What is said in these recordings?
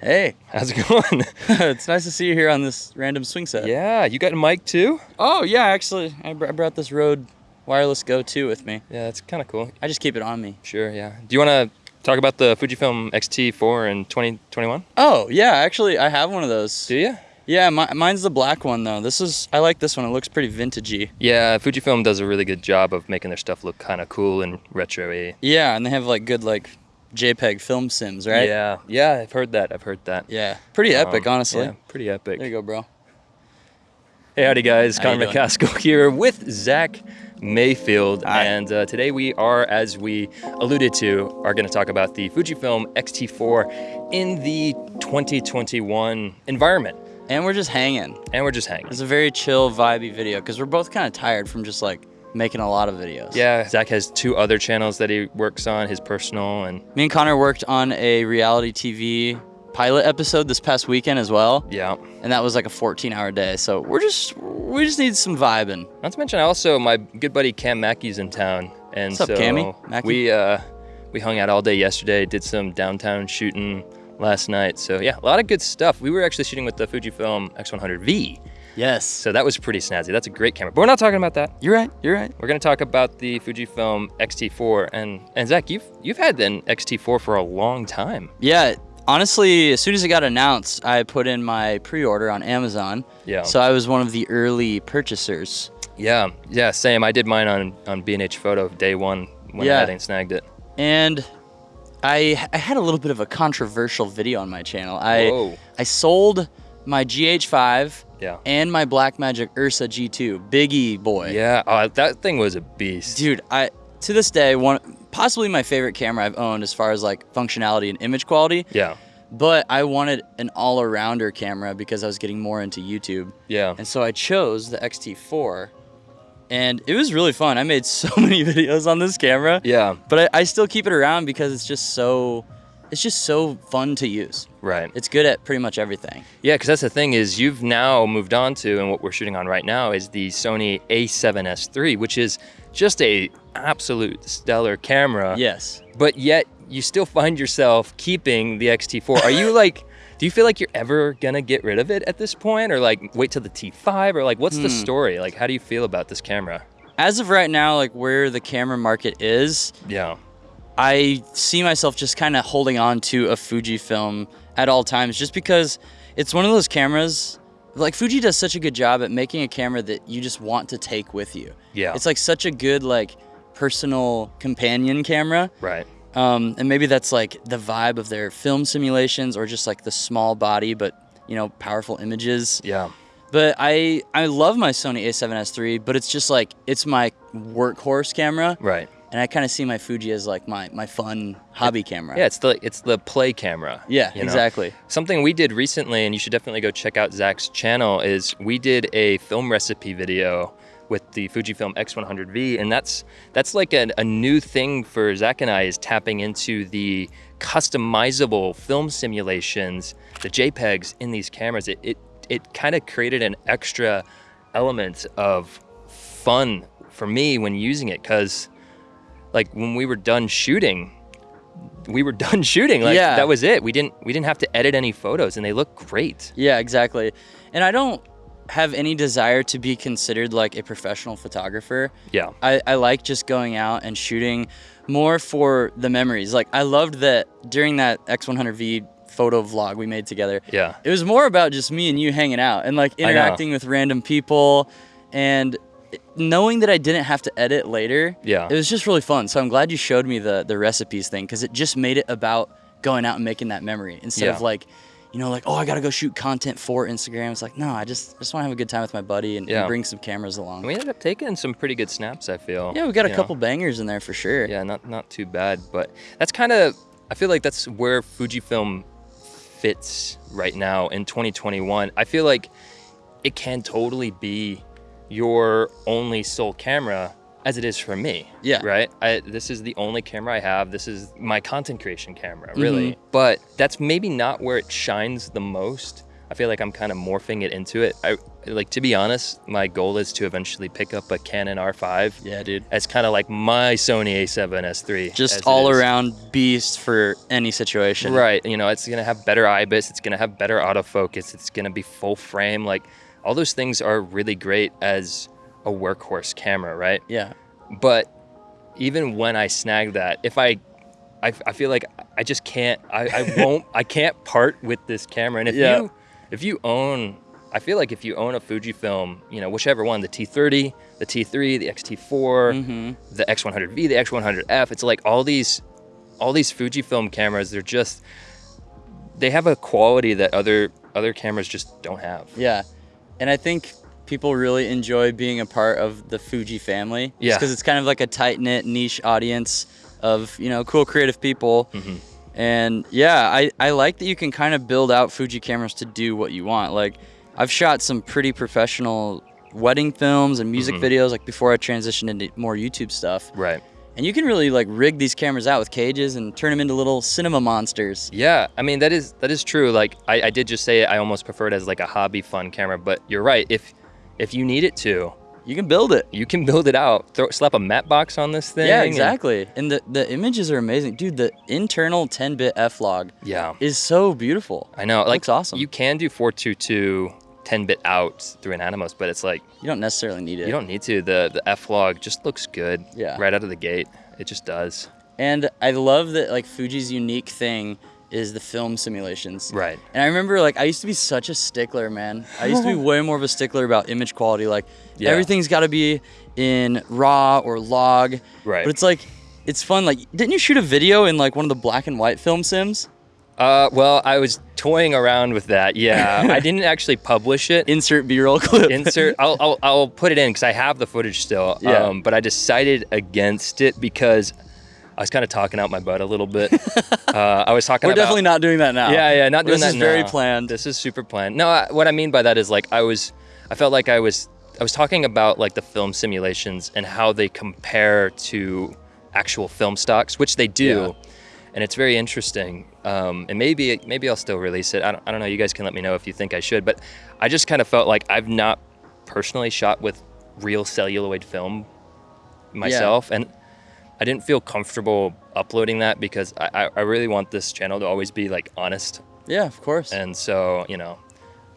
Hey, How's it going? it's nice to see you here on this random swing set. yeah, you got a mic too? Oh yeah, actually, I, br- I brought this Rode Wireless Go 2 with me. Yeah, that's kind of cool. I just keep it on me. Sure, yeah. Do you want to talk about the Fujifilm X-T4 in 2021? Oh yeah, actually, I have one of those. Do you? Yeah, mi- mine's the black one though. This is I like this one. It looks pretty vintagey. Yeah, Fujifilm does a really good job of making their stuff look kind of cool and retro-y. Yeah, and they have like good like JPEG film sims, right? Yeah, yeah, I've heard that. I've heard that. Yeah. Pretty epic, Um, honestly. Yeah, pretty epic. There you go, bro. Hey, howdy guys, How Connor? McCaskill here with Zach Mayfield, Hi. and uh, today we are, as we alluded to, are going to talk about the Fujifilm X-T4 in the 2021 environment, And we're just hanging. and we're just hanging. It's a very chill, vibey video because we're both kind of tired from just like making a lot of videos. Yeah, Zach has two other channels that he works on, his personal and Me and Connor worked on a reality TV pilot episode this past weekend as well, yeah. and that was like a 14-hour day. So we're just we just need some vibing. Not to mention, also my good buddy Cam Mackey's in town, and What's up, so Cammy? Mackey? we uh, we hung out all day yesterday, did some downtown shooting last night. So yeah, a lot of good stuff. We were actually shooting with the Fujifilm X100V, Yes. so that was pretty snazzy. That's a great camera. But we're not talking about that. You're right. You're right. We're gonna talk about the Fujifilm X-T4, and and Zach, you've you've had an X-T4 for a long time. Yeah. Honestly, as soon as it got announced, I put in my pre-order on Amazon. Yeah. So I was one of the early purchasers. Yeah, yeah, same. I did mine on on B&H Photo day one when Yeah. I hadn't snagged it. And I, I had a little bit of a controversial video on my channel. I Whoa. I sold my GH5 Yeah. and my Blackmagic Ursa G2, Biggie boy. Yeah, oh, that thing was a beast. Dude, I to this day one possibly my favorite camera I've owned as far as like functionality and image quality. Yeah, But I wanted an all-arounder camera because I was getting more into YouTube. yeah. And so I chose the XT4 and it was really fun. I made so many videos on this camera. Yeah, But I, I still keep it around because it's just so it's just so fun to use. right. It's good at pretty much everything. Yeah, because that's the thing is you've now moved on to, and what we're shooting on right now is the Sony A7S III, which is just a absolute stellar camera. Yes. But yet you still find yourself keeping the X-T4. Are you like, do you feel like you're ever gonna get rid of it at this point, or like wait till the T5, or like what's the Hmm. story? Like, how do you feel about this camera? As of right now, like where the camera market is, Yeah. I see myself just kind of holding on to a Fujifilm at all times just because it's one of those cameras like Fuji does such a good job at making a camera that you just want to take with you. Yeah. It's like such a good like personal companion camera. Right. Um, and maybe that's like the vibe of their film simulations or just like the small body but you know powerful images. Yeah. But I I love my Sony A7S III, but it's just like it's my workhorse camera Right. and I kind of see my Fuji as like my my fun hobby camera. Yeah, it's the it's the play camera. Yeah, you know? exactly. Something we did recently, and you should definitely go check out Zach's channel, is we did a film recipe video with the Fujifilm X100V, and that's that's like a, a new thing for Zach and I is tapping into the customizable film simulations, the JPEGs in these cameras. It it, it kind of created an extra element of fun for me when using it, because like when we were done shooting, we were done shooting. Like Yeah. that was it. We didn't we didn't have to edit any photos, and they look great. Yeah, exactly. And I don't have any desire to be considered like a professional photographer. Yeah. I, I like just going out and shooting more for the memories. Like I loved that during that X100V photo vlog we made together. Yeah. It was more about just me and you hanging out and like interacting with random people and knowing that I didn't have to edit later. Yeah. It was just really fun. So I'm glad you showed me the the recipes thing because it just made it about going out and making that memory instead Yeah. of like, you know, like oh I gotta go shoot content for Instagram. It's like no, I just I just want to have a good time with my buddy and, and bring some cameras along. We ended up taking some pretty good snaps. I feel. yeah, we got a know? couple bangers in there for sure. Yeah, not not too bad, but that's kind of. I feel like that's where Fujifilm fits right now in 2021. I feel like it can totally be your only sole camera as it is for me. Yeah. Right? I, this is the only camera I have. This is my content creation camera, mm-hmm. really. But that's maybe not where it shines the most. I feel like I'm kind of morphing it into it. I, like to be honest, my goal is to eventually pick up a Canon R5 Yeah, dude. as kind of like my Sony A7S3. Just all around beast for any situation. Right. You know, it's gonna have better IBIS. It's gonna have better autofocus. It's gonna be full frame. Like all those things are really great as a workhorse camera, right? Yeah. But even when I snag that, if I, I, I feel like I just can't. I, I won't. I can't part with this camera. And if Yeah. you, if you own, I feel like if you own a Fujifilm, you know, whichever one, the T30, the T3, the X-T4, Mm-hmm. the X100V, the X100F. It's like all these, all these Fujifilm cameras. They're just, they have a quality that other other cameras just don't have. Yeah. And I think people really enjoy being a part of the Fuji family. Yeah. Because it's kind of like a tight knit niche audience of, you know, cool creative people. Mhm. And yeah, I, I like that you can kind of build out Fuji cameras to do what you want. Like, I've shot some pretty professional wedding films and music Mhm. videos, like before I transitioned into more YouTube stuff. Right. And you can really like rig these cameras out with cages and turn them into little cinema monsters. Yeah, I mean that is that is true. Like I, I did just say I almost prefer it as like a hobby fun camera, but you're right. If if you need it to, You can build it. you can build it out. Throw slap a matte box on this thing. Yeah, exactly. And the, the images are amazing. Dude, the internal 10-bit F-Log yeah, is so beautiful. I know. Like looks awesome. You can do 422 10-bit out through an Atomos, but it's like You don't necessarily need it. you don't need to. The the F log just looks good. Yeah. Right out of the gate, it just does. And I love that like Fuji's unique thing is the film simulations. Right. And I remember like I used to be such a stickler, man. I used to be way more of a stickler about image quality. Like Yeah. everything's got to be in raw or log. Right. But it's like it's fun. Like didn't you shoot a video in like one of the black and white film sims? Uh, well, I was toying around with that. Yeah, I didn't actually publish it. Insert B-roll clip. insert I'll, I'll, I'll put it in because i have the footage still Yeah. um, but i decided against it because i was kind of talking out my butt a little bit uh, i was talking We're about definitely not doing that now. yeah yeah not doing that. This that is very now. planned. this is super planned no I, what i mean by that is like i was i felt like i was i was talking about like the film simulations and how they compare to actual film stocks which they do Yeah. and it's very interesting. Um, and maybe maybe I'll still release it. I don't, I don't know. You guys can let me know if you think I should. But I just kind of felt like I've not personally shot with real celluloid film myself, and I didn't feel comfortable uploading that because I, I, I really want this channel to always be like honest. Yeah, of course. And so you know,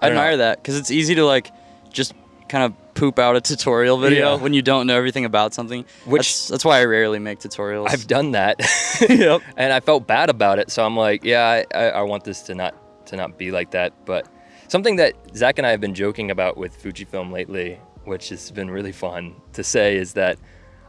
I I don't know. admire that because it's easy to like just kind of poop out a tutorial video Yeah. when you don't know everything about something. Which- that's, that's why I rarely make tutorials. I've done that. yep. and I felt bad about it. So I'm like, yeah, I, I, I want this to not to not be like that. But something that Zach and I have been joking about with Fujifilm lately, which has been really fun to say, is that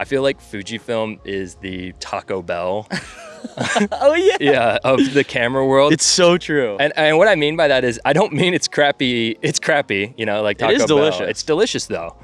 I feel like Fujifilm is the Taco Bell, Oh yeah. yeah, of the camera world. It's so true. and, and what I mean by that is I don't mean it's crappy. It's crappy, you know, like It Taco is Bell. delicious. It's delicious though.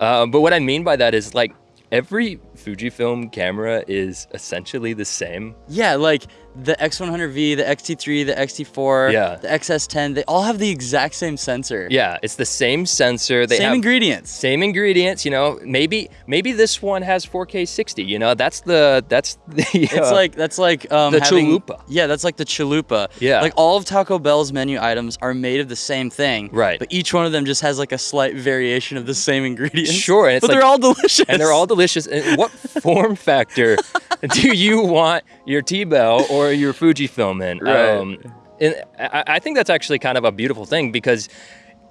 Um, but what I mean by that is like every Fujifilm camera is essentially the same. yeah, like the X100V, the XT3, the XT4, Yeah. the XS10, they all have the exact same sensor. Yeah, it's the same sensor. They same ingredients. same ingredients. You know, maybe maybe this one has 4K 60. You know, that's the that's the. It's uh, like that's like um, the having- chalupa. Yeah, that's like the chalupa. Yeah. like all of Taco Bell's menu items are made of the same thing. Right. But each one of them just has like a slight variation of the same ingredients. Sure, and it's but like- they're all delicious. and they're all delicious. And what form factor do you want your T-Bell or your Fujifilm in? Right. and I, I think that's actually kind of a beautiful thing because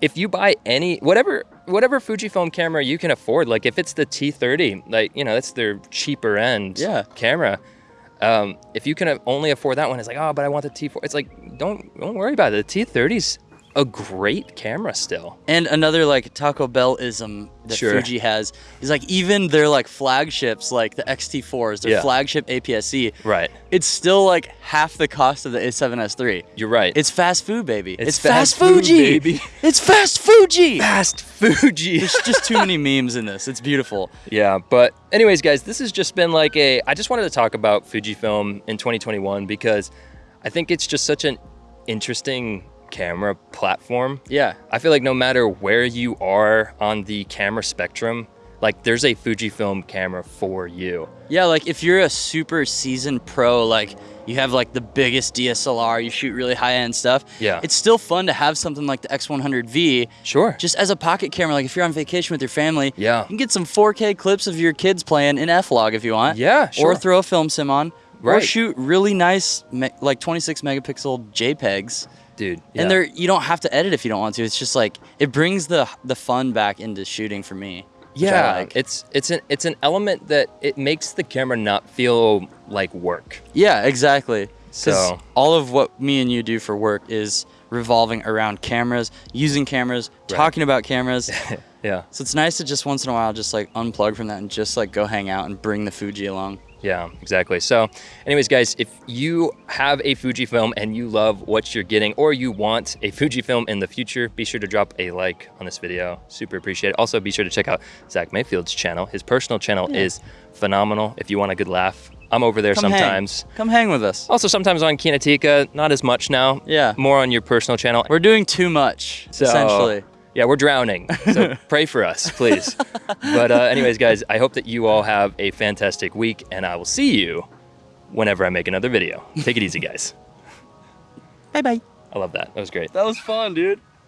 if you buy any whatever whatever Fujifilm camera you can afford, like if it's the T30, like you know that's their cheaper end Yeah. camera. Um, if you can only afford that one, it's like oh, but I want the T4. It's like don't don't worry about it. The T30's a great camera still. And another like Taco Bell ism that Sure. Fuji has is like even their like flagships, like the XT4s, their Yeah. flagship APS-C, Right. it's still like half the cost of the A7S3. You're right. It's fast food, baby. It's fast, fast food, Fuji. baby. It's fast Fuji. fast Fuji. There's just too many memes in this. It's beautiful. Yeah, but anyways, guys, this has just been like a. I just wanted to talk about Fujifilm in 2021 because I think it's just such an interesting camera platform. Yeah. I feel like no matter where you are on the camera spectrum, like there's a Fujifilm camera for you. Yeah, like if you're a super seasoned pro, like you have like the biggest DSLR, you shoot really high end stuff. Yeah. It's still fun to have something like the X100V Sure. just as a pocket camera. Like if you're on vacation with your family, Yeah. you can get some 4K clips of your kids playing in F-Log if you want. Yeah, sure. Or throw a film sim on. Right. Or shoot really nice, like 26 megapixel JPEGs. Dude. yeah. And they're you don't have to edit if you don't want to. It's just like it brings the the fun back into shooting for me. Yeah, like. it's it's an it's an element that it makes the camera not feel like work. Yeah, exactly. So- all of what me and you do for work is revolving around cameras, using cameras, Right. talking about cameras. Yeah, so it's nice to just once in a while just like unplug from that and just like go hang out and bring the Fuji along. Yeah, exactly. So, anyways, guys, if you have a Fujifilm and you love what you're getting, or you want a Fujifilm in the future, be sure to drop a like on this video. Super appreciate it. Also, be sure to check out Zach Mayfield's channel. His personal channel Yeah. is phenomenal. If you want a good laugh, I'm over there Come hang. sometimes. Come hang with us. Also, sometimes on Kinatika, not as much now. Yeah. More on your personal channel. We're doing too much, So, essentially. Yeah, we're drowning. So pray for us, please. But uh, anyways, guys, I hope that you all have a fantastic week, and I will see you whenever I make another video. Take it easy, guys. Bye bye. I love that. That was great. That was fun, dude.